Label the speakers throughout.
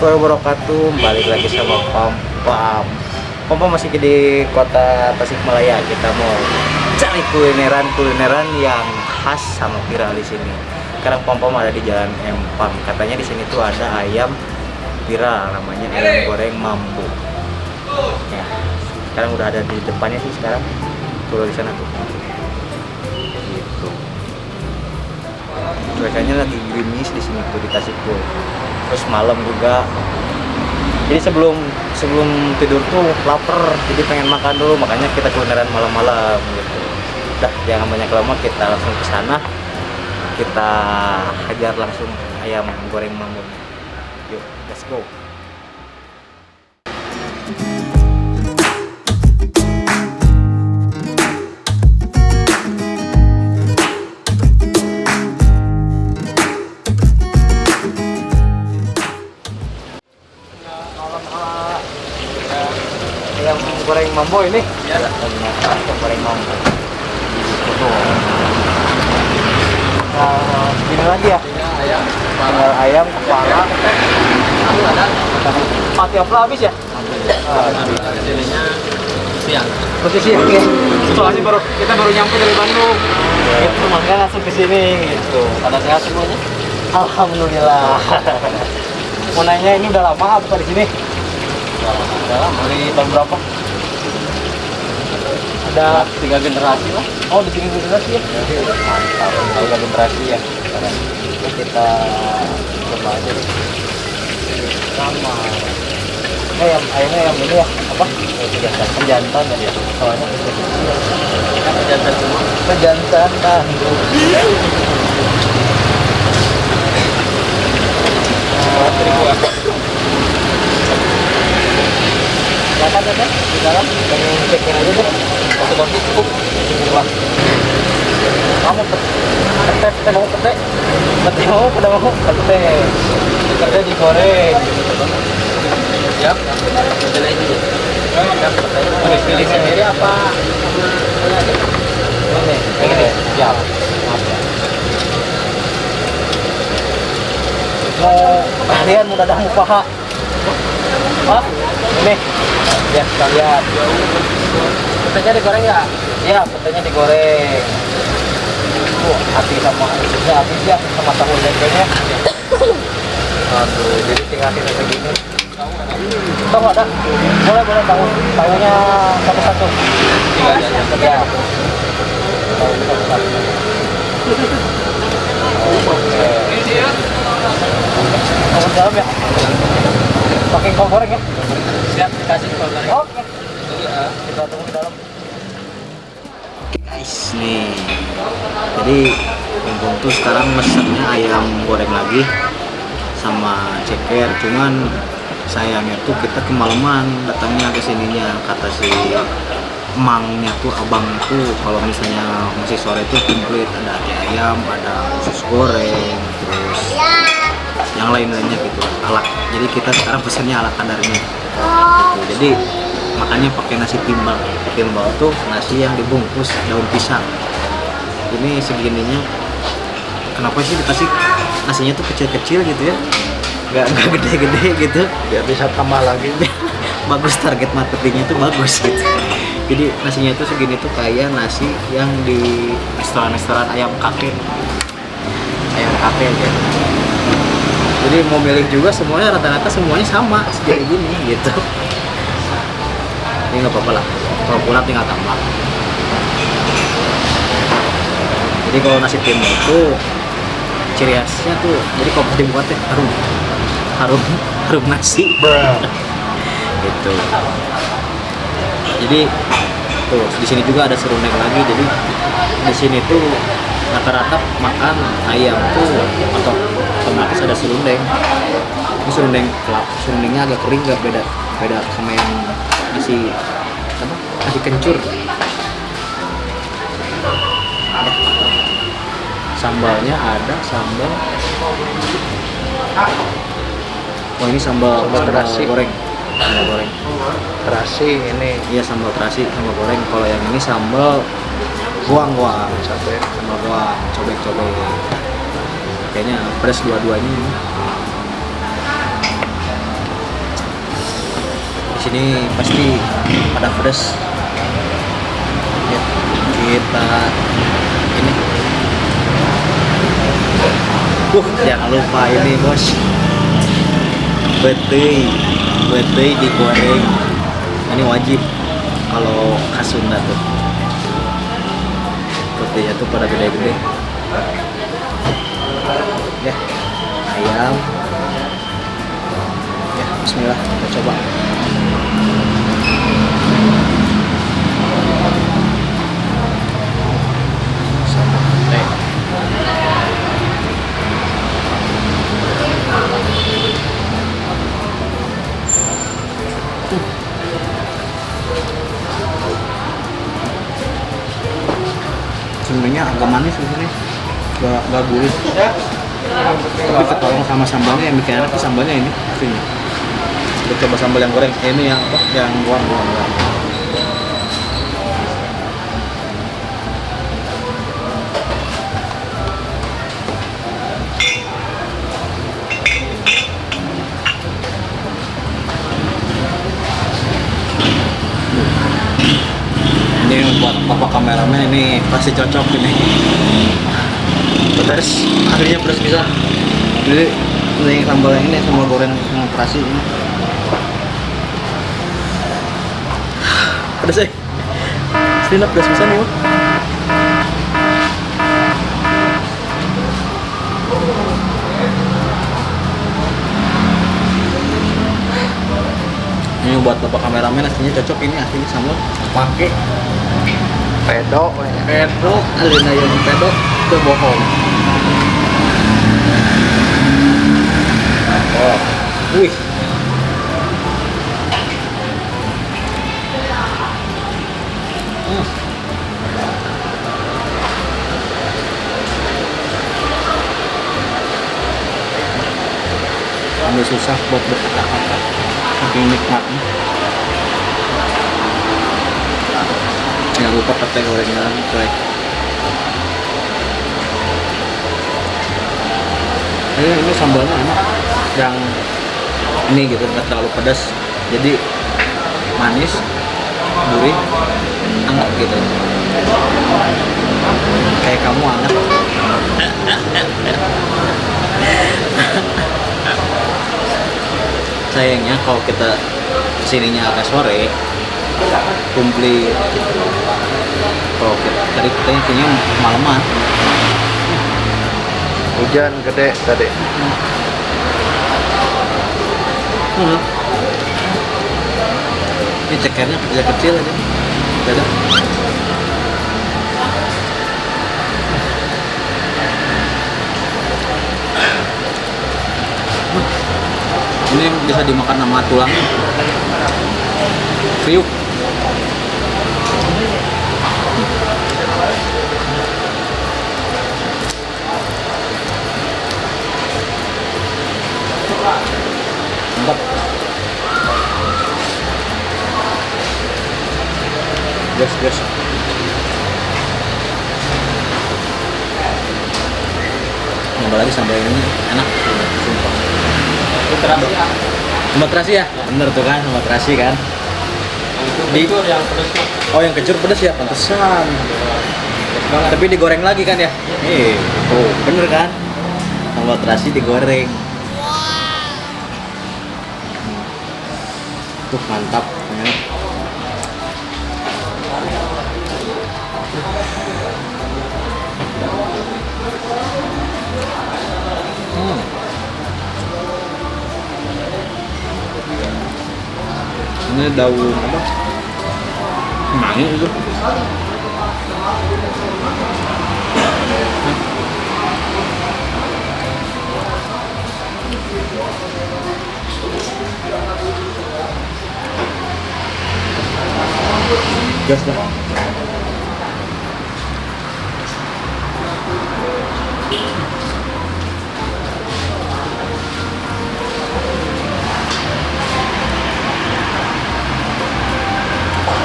Speaker 1: Warahmatullahi wabarakatuh. Balik lagi sama Pam Pam Pam Pam masih di kota Tasikmalaya. Kita mau cari kulineran-kulineran yang khas sama viral di sini. Sekarang Pam Pam ada di Jalan Empang. Katanya di sini tuh ada ayam viral Namanya ayam goreng mambu Ya, sekarang udah ada di depannya sih sekarang. Tuh di sana tuh. Gitu. Cuacanya lagi gerimis di sini tuh di Tasik tuh terus malam juga. Jadi sebelum sebelum tidur tuh lapar jadi pengen makan dulu makanya kita kulineran malam-malam gitu. Udah jangan banyak lama kita langsung ke sana. Kita hajar langsung ayam goreng mamun yuk let's go mambo ini ya goreng Tuh. nah ini lagi ya?
Speaker 2: Ayam
Speaker 1: ayam kepala. Mati apa habis ya? Ah,
Speaker 2: jadinya siang.
Speaker 1: Posisi ya soalnya baru kita baru nyampe dari Bandung. Gitu makanya langsung ke sini gitu.
Speaker 2: Pada sehat semuanya?
Speaker 1: Alhamdulillah. Mau nanya ini udah lama apa di sini?
Speaker 2: Dalam dari tahun berapa
Speaker 1: ada
Speaker 2: tiga generasi lah.
Speaker 1: Oh di sini generasi ya? Mantap. Tiga generasi ya? Sekarang kita coba aja deh. Sama. Yang ayamnya yang ini ya? Apa? Pejantan pejantan ya? Soalnya
Speaker 2: kan jantan semua.
Speaker 1: Pejantan kan?
Speaker 2: Seribu ya
Speaker 1: silakan Teh, di dalam. Pengen cekin aja deh
Speaker 2: satu porsi cukup
Speaker 1: Wah. kamu pete pete mau pete pete mau pete mau pete pete digoreng
Speaker 2: siap jadi ini
Speaker 1: pilih pilih sendiri apa ini ini siap ya mau kalian mau dadah mau paha Hah? ini ya sekalian petenya digoreng ya? Iya petenya digoreng. Tuh hati sama ya habis ya sama tahu lempenya aduh jadi tinggal kita segini tahu ada boleh boleh tahu. Tahunya satu satu
Speaker 2: tiga aja
Speaker 1: ya. Tahu satu satu oke. Kamu dalam ya? Pakai kol goreng ya?
Speaker 2: Siap dikasih kalau
Speaker 1: oke kita tunggu di dalam. Guys nih. Jadi Bung tuh sekarang mesennya ayam goreng lagi sama ceker. Cuman sayangnya tuh kita kemalaman datangnya ke sininya. Kata si emangnya tuh abang tuh kalau misalnya masih sore tuh komplit. Ada ayam ada usus goreng terus yang lain-lainnya gitu. Ala. Jadi kita sekarang pesennya ala kadarnya. Gitu. jadi makanya pakai nasi timbal. Timbal tuh nasi yang dibungkus daun pisang. Ini segininya. Kenapa sih dikasih nasinya tuh kecil-kecil gitu ya? Nggak nggak gede-gede gitu.
Speaker 2: Biar bisa tambah lagi.
Speaker 1: Bagus target marketingnya tuh bagus gitu. Jadi nasinya itu segini tuh kayak nasi yang di restoran-restoran ayam kakek ayam kakek gitu jadi mau milih juga semuanya rata-rata semuanya sama segini gini gitu ini nggak apa-apa lah. Kalau kurang tinggal tambah. Jadi kalau nasi timbal itu ciri khasnya tuh jadi kalau dibuat teh harum. Harum harum nasi. Gitu. Jadi tuh di sini juga ada serundeng lagi. Jadi di sini tuh rata-rata makan ayam tuh atau otomatis ada serundeng. Ini serundeng kelap. Serundengnya agak kering gak beda beda sama yang nasi apa? Nasi kencur. Ya. sambalnya ada sambal. Oh ini sambal
Speaker 2: Sambal
Speaker 1: sambal
Speaker 2: terasi.
Speaker 1: goreng. Sambal goreng.
Speaker 2: Terasi ini.
Speaker 1: Iya sambal terasi sambal goreng. Kalau yang ini sambal goang goang
Speaker 2: sampai
Speaker 1: sambal goang cobek cobek kayaknya pedas dua-duanya sini pasti pada pedas ya, kita ini. Uh jangan lupa ini bos. Betei betei digoreng. Ini wajib kalau khas Sunda tuh. Beteinya tuh pada gede-gede. Ya ayam. Ya Bismillah kita coba sebenarnya agak manis di sini gak, gak gurih. Tapi ketolong sama sambalnya yang bikin enak sambalnya ini sini kita coba sambal yang goreng. Eh, ini yang apa? Yang ini buat bapak kameramen ini pasti cocok ini. Pedas. Akhirnya pedas bisa. Jadi ini sambal yang ini sambal goreng yang terasi ini pedas eh Sini pedas bisa nih ini buat bapak kameramen aslinya cocok ini aslinya sambal pakai.
Speaker 2: Pedok. ya.
Speaker 1: pedok alina yang pedok itu bohong oh wih Susah buat berkata-kata. Saking nikmatnya. Jangan lupa petai gorengan coy. Ini, ini sambalnya enak. Yang ini gitu nggak terlalu pedas. Jadi manis gurih hangat gitu. Kayak kamu hangat sayangnya kalau kita ke sininya agak sore kumpli kalau kita tadi kita intinya malaman
Speaker 2: Hujan gede tadi.
Speaker 1: hmm. ini cekernya kecil kecil aja beda ini bisa dimakan sama tulangnya kriuk. Mantap. Gas gas. Nambah lagi sambal ini. Enak. Sumpah sambal terasi ya? Bener tuh kan terasi kan. Di
Speaker 2: yang
Speaker 1: oh yang kecur pedas ya pantesan. Tapi digoreng lagi kan ya? Iya. Oh bener kan? Terasi digoreng. Tuh mantap ini daun apa mangi itu gas dah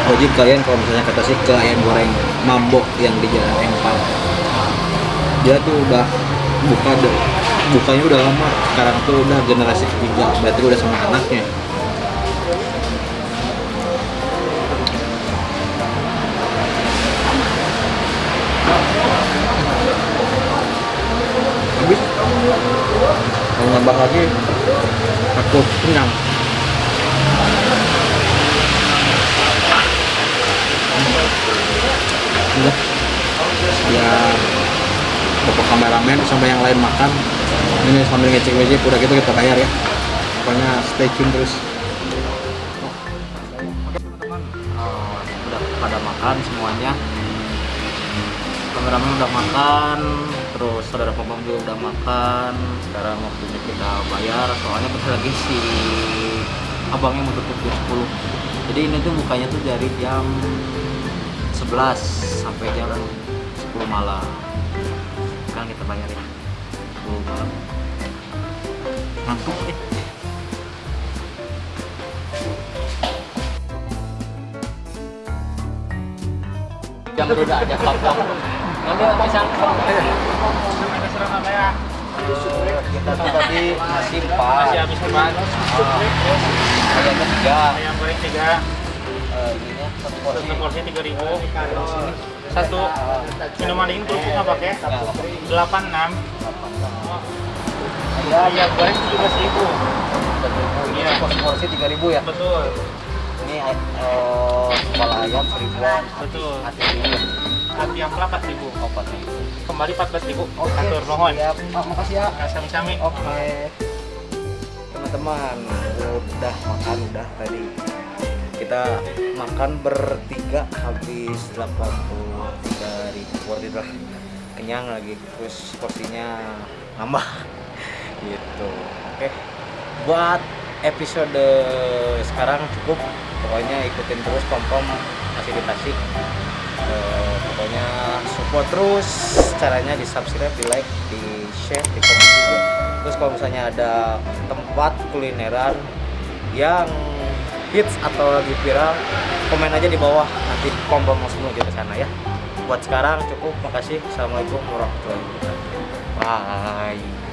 Speaker 1: wajib kalian kalau misalnya kata sih ke ayam goreng mambok yang di jalan empal dia tuh udah buka deh bukanya udah lama sekarang tuh udah generasi ketiga berarti udah sama anaknya. Habis. Mau nambah lagi? Aku kenyang. Kameramen sampai yang lain makan. Ini sambil ngecek ngecek udah gitu kita bayar ya. Pokoknya stay tune terus. Udah pada makan semuanya. Kameramen udah makan terus saudara pembang juga udah makan. Sekarang waktunya kita bayar soalnya bentar lagi si abangnya mau tutup jam 10 jadi ini tuh bukanya tuh dari jam 11 sampai jam 10 malam sekarang kita bayar ya 10 malam. Ngantuk deh yang berbeda aja laptop nanti misal kita tuh tadi nasi empat.
Speaker 3: Masih habis empat.
Speaker 1: ayam ketiga.
Speaker 3: Ayam goreng tiga,
Speaker 1: Eh, ininya satu porsi.
Speaker 3: Tiga ribu. Satu minuman dingin kerupuk nggak pakai? Delapan enam. Ayam goreng tujuh belas ribu.
Speaker 1: Iya. Porsi porsi tiga ribu ya.
Speaker 3: Betul,
Speaker 1: Ini eh, kepala ayam seribuan.
Speaker 3: betul.
Speaker 1: Hati ribu.
Speaker 3: Hati yang empat ribu.
Speaker 1: Oh, empat ribu.
Speaker 3: Kembali empat belas ribu.
Speaker 1: Oke.
Speaker 3: Atur nuhun.
Speaker 1: Siap. Oh, makasih ya.
Speaker 3: Sami-sami.
Speaker 1: Oke. Teman-teman, udah makan udah tadi. Kita makan bertiga habis 83 ribu worth it lah. Kenyang lagi terus porsinya nambah gitu. Oke. Buat episode sekarang cukup. Pokoknya ikutin terus pom-pom masih dikasih. Eh, pokoknya support terus caranya di subscribe di like di share di komen juga terus kalau misalnya ada tempat kulineran yang hits atau lagi viral komen aja di bawah nanti pom pom langsung menuju ke sana ya buat sekarang. Cukup makasih. Assalamualaikum warahmatullahi wabarakatuh. Bye